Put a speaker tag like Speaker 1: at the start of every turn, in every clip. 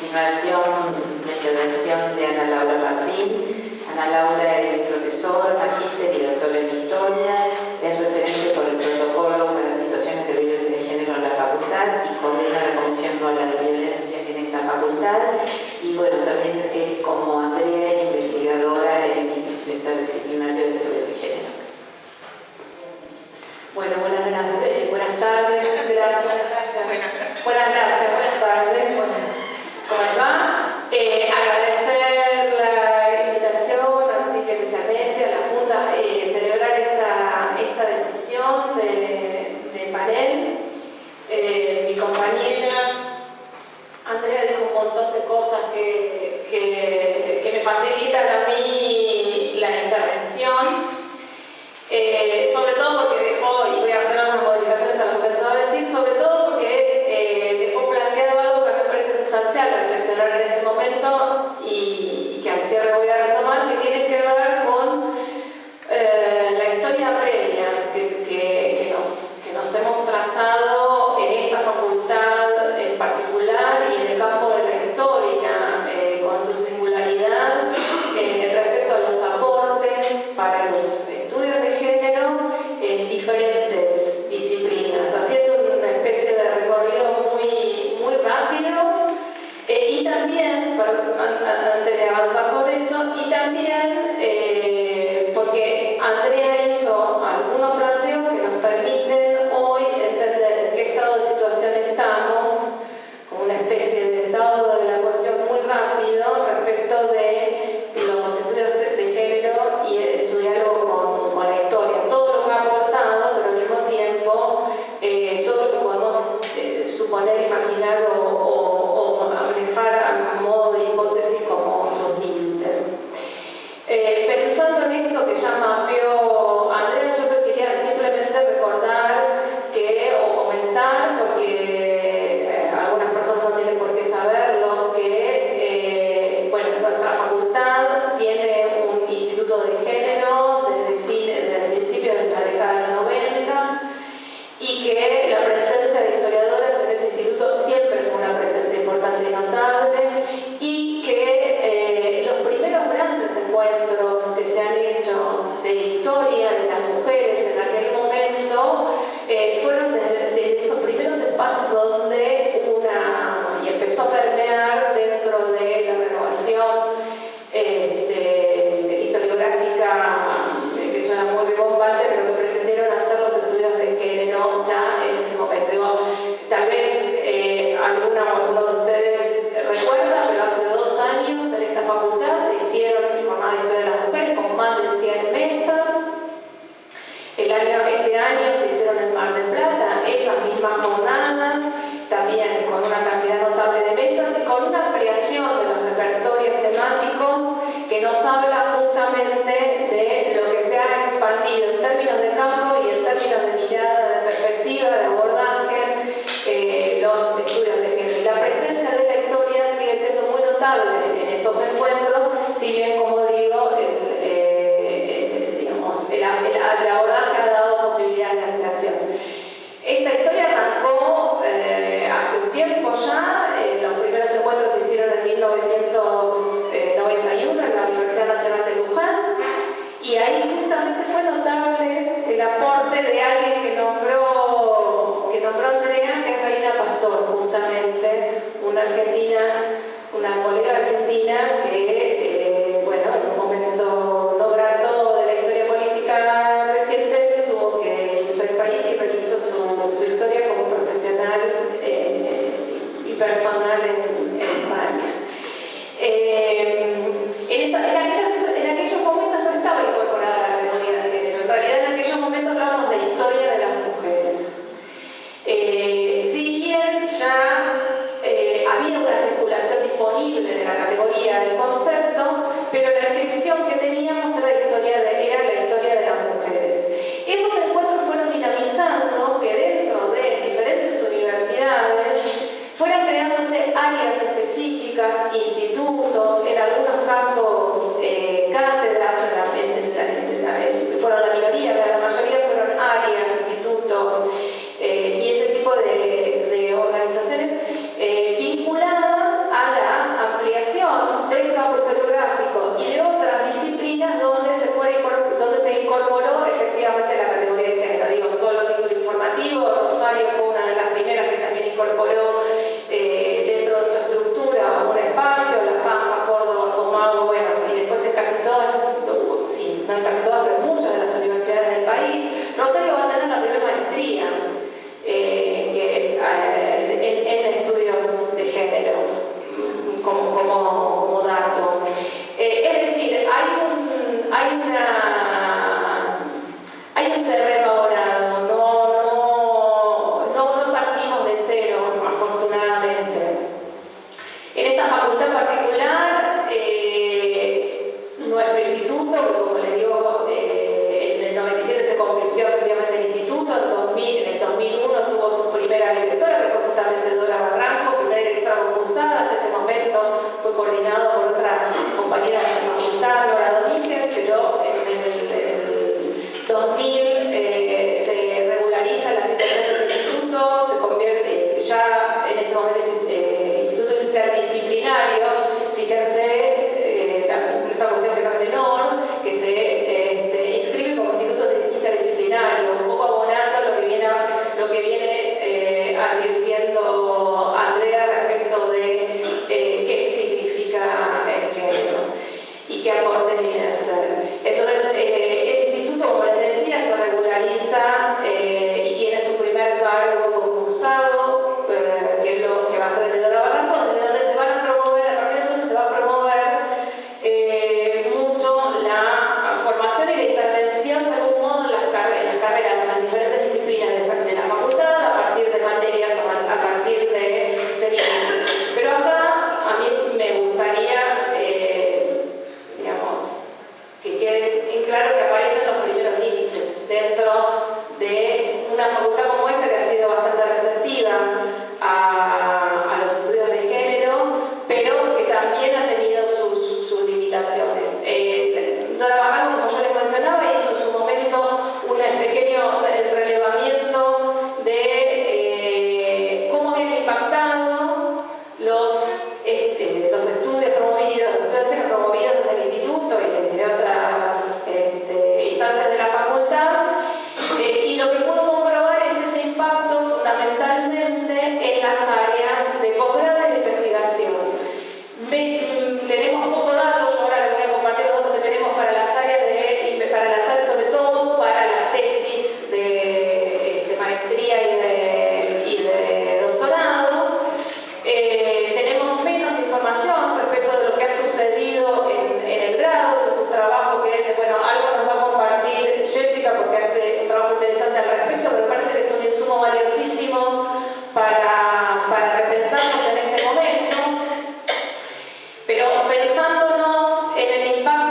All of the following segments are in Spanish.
Speaker 1: continuación la intervención de Ana Laura Martín. Ana Laura es profesora, magíster y doctora en Historia, es referente por el protocolo para situaciones de violencia de género en la facultad y coordina la Comisión Nueva de Violencia en esta facultad. Y bueno, también es como Andrea, investigadora en esta disciplinaria de estudios de género. Bueno, buenas, buenas, eh, buenas tardes, gracias. Buenas, gracias, buenas tardes. Eh, celebrar esta, esta, decisión de, panel. Eh, mi compañera Andrea dijo un montón de cosas que, que, me facilitan a mí la intervención, eh, sobre todo porque dejó, y voy a hacer algunas modificaciones a lo que pensaba decir, sobre todo esos encuentros sirven como pensándonos en el impacto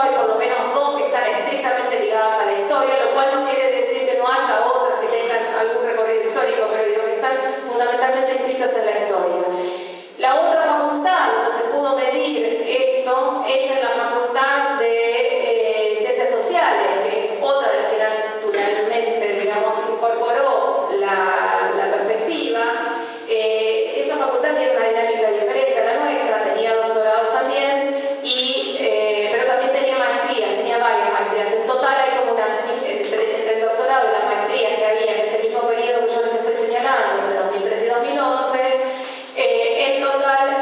Speaker 1: hay por lo menos dos que están estrictamente ligadas a la historia, lo cual no quiere decir que no haya otras que tengan algún recorrido histórico, pero digo que están fundamentalmente escritas en la historia. God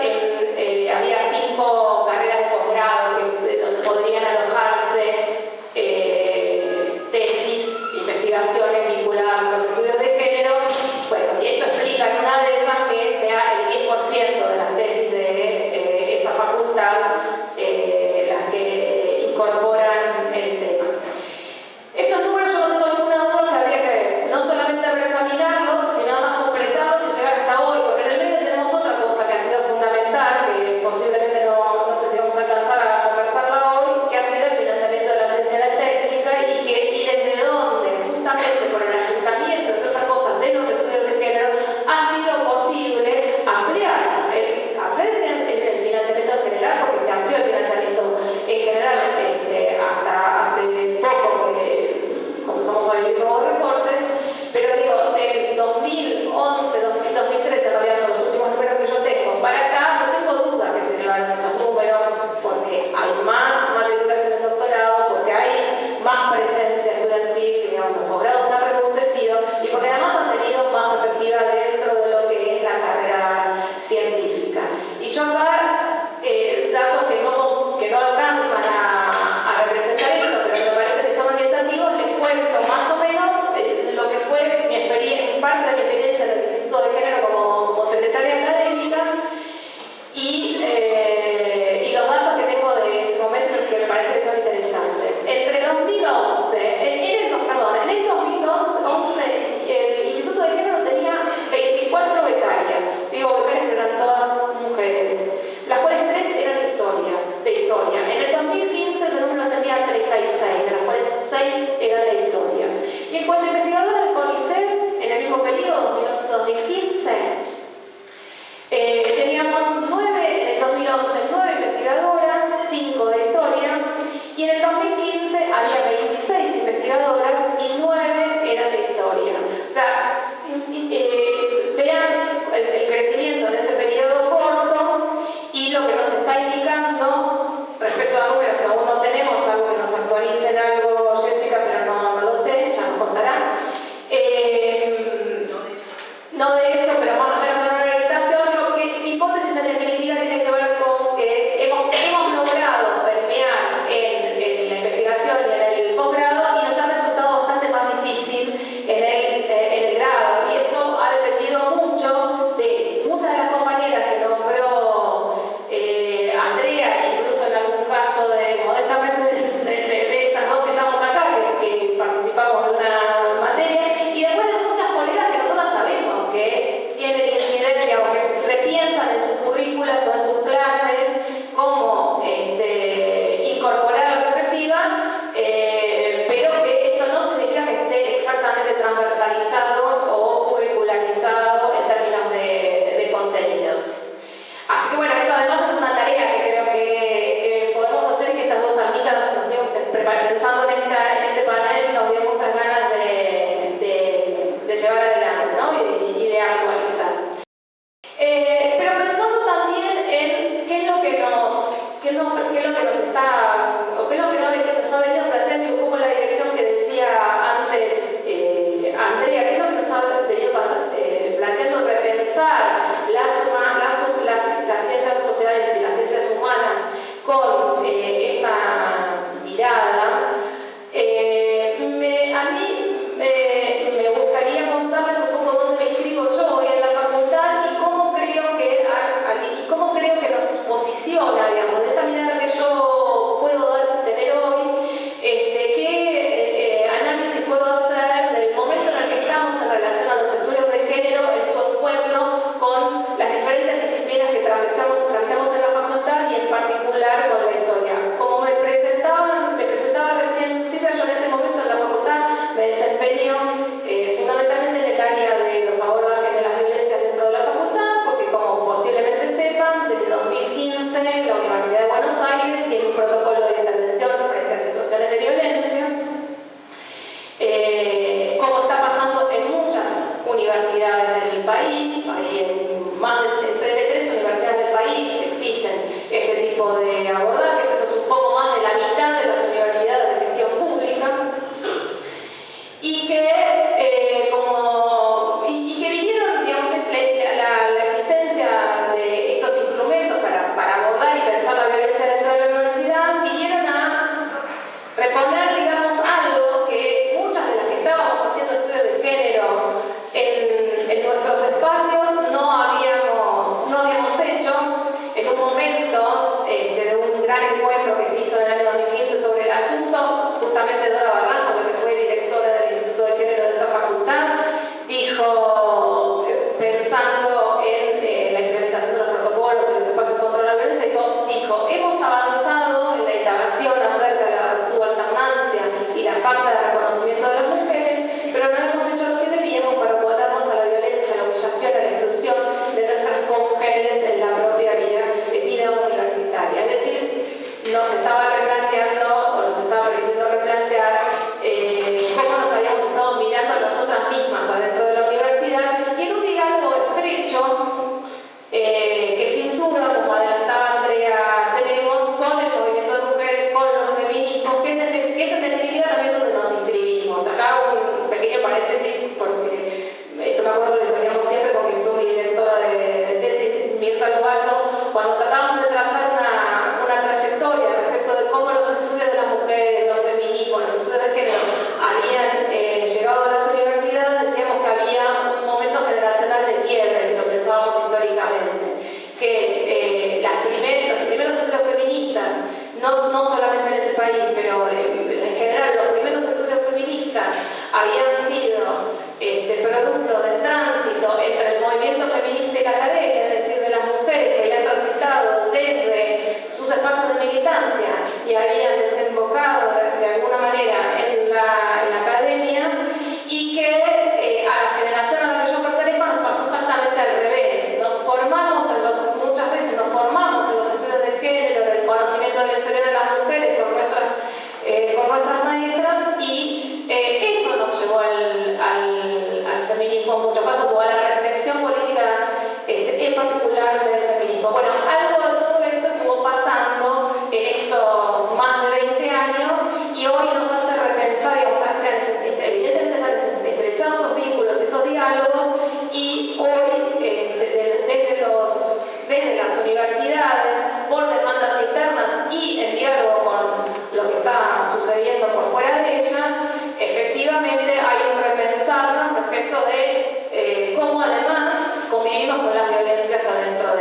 Speaker 1: con la violencia adentro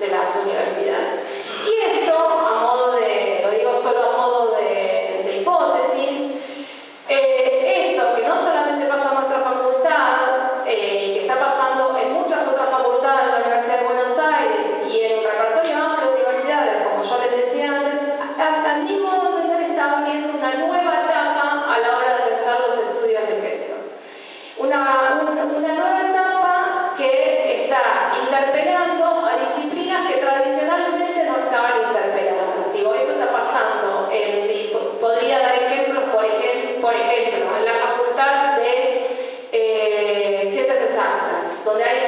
Speaker 1: de las universidades. donde hay